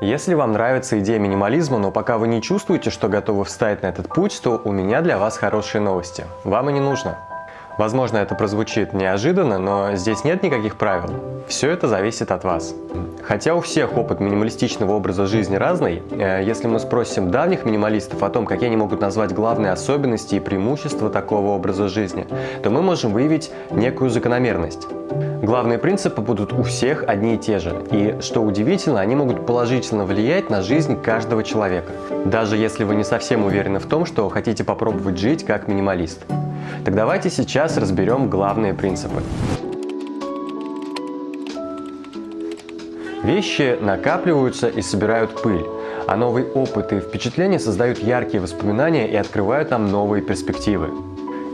Если вам нравится идея минимализма, но пока вы не чувствуете, что готовы встать на этот путь, то у меня для вас хорошие новости. Вам и не нужно. Возможно, это прозвучит неожиданно, но здесь нет никаких правил. Все это зависит от вас. Хотя у всех опыт минималистичного образа жизни разный, э, если мы спросим давних минималистов о том, какие они могут назвать главные особенности и преимущества такого образа жизни, то мы можем выявить некую закономерность. Главные принципы будут у всех одни и те же, и, что удивительно, они могут положительно влиять на жизнь каждого человека, даже если вы не совсем уверены в том, что хотите попробовать жить как минималист. Так давайте сейчас разберем главные принципы. Вещи накапливаются и собирают пыль, а новый опыт и впечатления создают яркие воспоминания и открывают нам новые перспективы.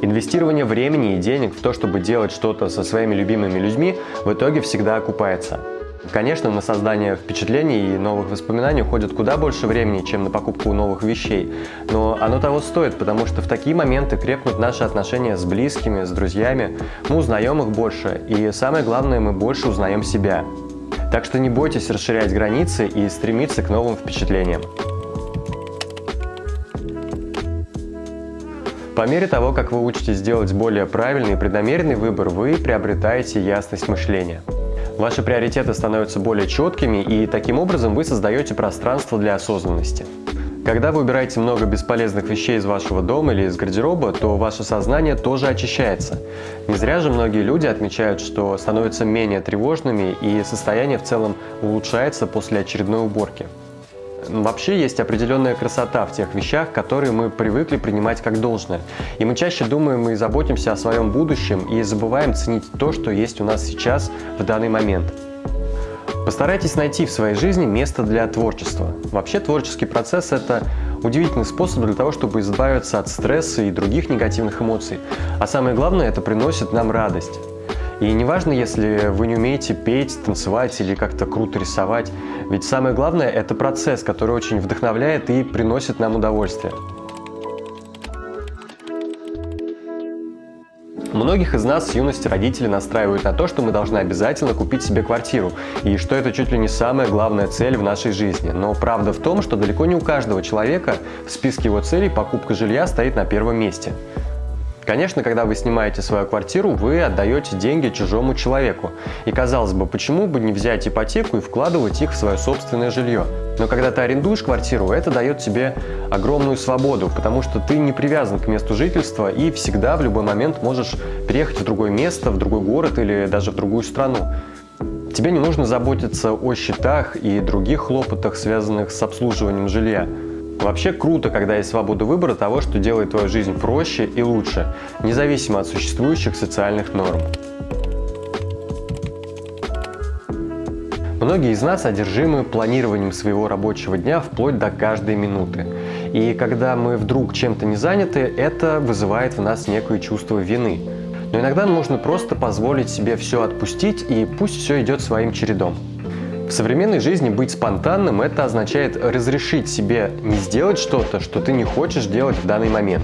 Инвестирование времени и денег в то, чтобы делать что-то со своими любимыми людьми, в итоге всегда окупается. Конечно, на создание впечатлений и новых воспоминаний уходит куда больше времени, чем на покупку новых вещей, но оно того стоит, потому что в такие моменты крепнут наши отношения с близкими, с друзьями, мы узнаем их больше, и самое главное, мы больше узнаем себя. Так что не бойтесь расширять границы и стремиться к новым впечатлениям. По мере того, как вы учитесь делать более правильный и преднамеренный выбор, вы приобретаете ясность мышления. Ваши приоритеты становятся более четкими, и таким образом вы создаете пространство для осознанности. Когда вы убираете много бесполезных вещей из вашего дома или из гардероба, то ваше сознание тоже очищается. Не зря же многие люди отмечают, что становятся менее тревожными и состояние в целом улучшается после очередной уборки. Вообще есть определенная красота в тех вещах, которые мы привыкли принимать как должное. И мы чаще думаем и заботимся о своем будущем и забываем ценить то, что есть у нас сейчас в данный момент. Постарайтесь найти в своей жизни место для творчества. Вообще творческий процесс – это удивительный способ для того, чтобы избавиться от стресса и других негативных эмоций. А самое главное – это приносит нам радость. И неважно, если вы не умеете петь, танцевать или как-то круто рисовать, ведь самое главное – это процесс, который очень вдохновляет и приносит нам удовольствие. Многих из нас с юности родители настраивают на то, что мы должны обязательно купить себе квартиру, и что это чуть ли не самая главная цель в нашей жизни. Но правда в том, что далеко не у каждого человека в списке его целей покупка жилья стоит на первом месте. Конечно, когда вы снимаете свою квартиру, вы отдаете деньги чужому человеку. И казалось бы, почему бы не взять ипотеку и вкладывать их в свое собственное жилье? Но когда ты арендуешь квартиру, это дает тебе огромную свободу, потому что ты не привязан к месту жительства и всегда в любой момент можешь переехать в другое место, в другой город или даже в другую страну. Тебе не нужно заботиться о счетах и других хлопотах, связанных с обслуживанием жилья. Вообще круто, когда есть свобода выбора того, что делает твою жизнь проще и лучше, независимо от существующих социальных норм. Многие из нас одержимы планированием своего рабочего дня вплоть до каждой минуты. И когда мы вдруг чем-то не заняты, это вызывает в нас некое чувство вины. Но иногда нужно просто позволить себе все отпустить и пусть все идет своим чередом. В современной жизни быть спонтанным – это означает разрешить себе не сделать что-то, что ты не хочешь делать в данный момент.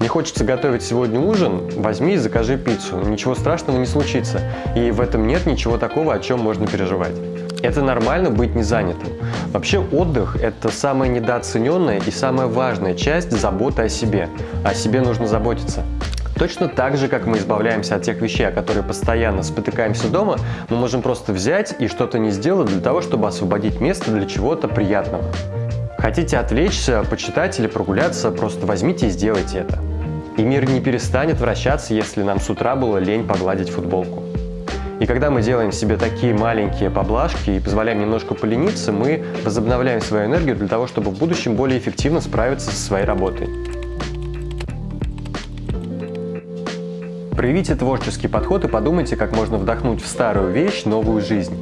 Не хочется готовить сегодня ужин? Возьми и закажи пиццу. Ничего страшного не случится. И в этом нет ничего такого, о чем можно переживать. Это нормально быть не занятым. Вообще отдых – это самая недооцененная и самая важная часть заботы о себе. О себе нужно заботиться. Точно так же, как мы избавляемся от тех вещей, о которые постоянно спотыкаемся дома, мы можем просто взять и что-то не сделать для того, чтобы освободить место для чего-то приятного. Хотите отвлечься, почитать или прогуляться, просто возьмите и сделайте это. И мир не перестанет вращаться, если нам с утра было лень погладить футболку. И когда мы делаем себе такие маленькие поблажки и позволяем немножко полениться, мы возобновляем свою энергию для того, чтобы в будущем более эффективно справиться со своей работой. Проявите творческий подход и подумайте, как можно вдохнуть в старую вещь новую жизнь.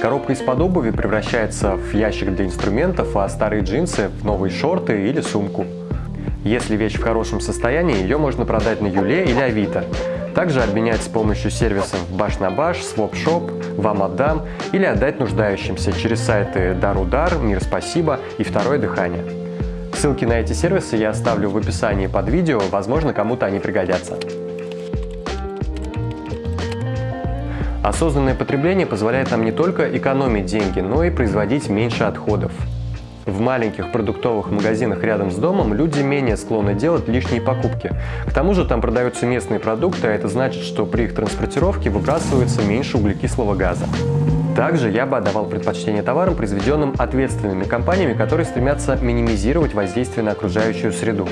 Коробка из-под обуви превращается в ящик для инструментов, а старые джинсы в новые шорты или сумку. Если вещь в хорошем состоянии, ее можно продать на Юле или Авито. Также обменять с помощью сервисов Баш на Баш, Swapshop, Вам отдам или отдать нуждающимся через сайты Дарудар, Мир Спасибо и Второе Дыхание. Ссылки на эти сервисы я оставлю в описании под видео, возможно кому-то они пригодятся. Осознанное потребление позволяет нам не только экономить деньги, но и производить меньше отходов. В маленьких продуктовых магазинах рядом с домом люди менее склонны делать лишние покупки. К тому же там продаются местные продукты, а это значит, что при их транспортировке выбрасывается меньше углекислого газа. Также я бы отдавал предпочтение товарам, произведенным ответственными компаниями, которые стремятся минимизировать воздействие на окружающую среду.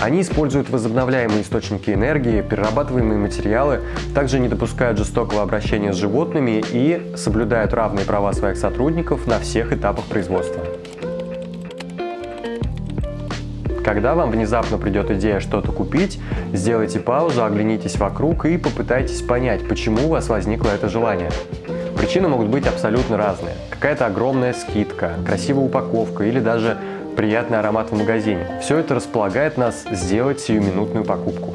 Они используют возобновляемые источники энергии, перерабатываемые материалы, также не допускают жестокого обращения с животными и соблюдают равные права своих сотрудников на всех этапах производства. Когда вам внезапно придет идея что-то купить, сделайте паузу, оглянитесь вокруг и попытайтесь понять, почему у вас возникло это желание. Причины могут быть абсолютно разные. Какая-то огромная скидка, красивая упаковка или даже приятный аромат в магазине. Все это располагает нас сделать сиюминутную покупку.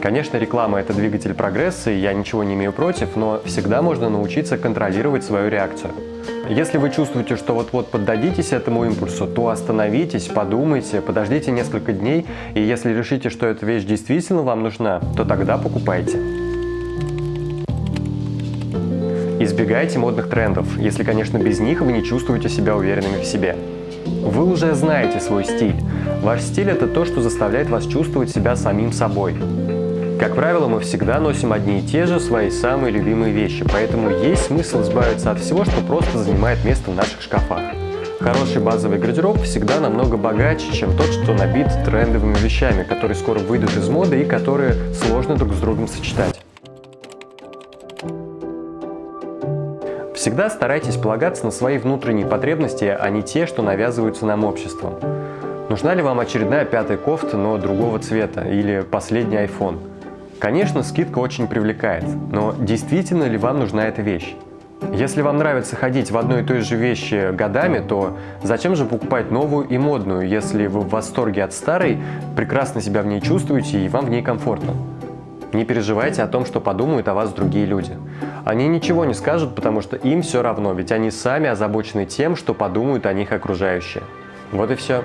Конечно, реклама – это двигатель прогресса, и я ничего не имею против, но всегда можно научиться контролировать свою реакцию. Если вы чувствуете, что вот-вот поддадитесь этому импульсу, то остановитесь, подумайте, подождите несколько дней, и если решите, что эта вещь действительно вам нужна, то тогда покупайте. Избегайте модных трендов, если, конечно, без них вы не чувствуете себя уверенными в себе. Вы уже знаете свой стиль. Ваш стиль – это то, что заставляет вас чувствовать себя самим собой. Как правило, мы всегда носим одни и те же свои самые любимые вещи, поэтому есть смысл избавиться от всего, что просто занимает место в наших шкафах. Хороший базовый гардероб всегда намного богаче, чем тот, что набит трендовыми вещами, которые скоро выйдут из моды и которые сложно друг с другом сочетать. Всегда старайтесь полагаться на свои внутренние потребности, а не те, что навязываются нам обществом. Нужна ли вам очередная пятая кофта, но другого цвета, или последний iPhone? Конечно, скидка очень привлекает, но действительно ли вам нужна эта вещь? Если вам нравится ходить в одной и той же вещи годами, то зачем же покупать новую и модную, если вы в восторге от старой, прекрасно себя в ней чувствуете и вам в ней комфортно? Не переживайте о том, что подумают о вас другие люди. Они ничего не скажут, потому что им все равно, ведь они сами озабочены тем, что подумают о них окружающие. Вот и все.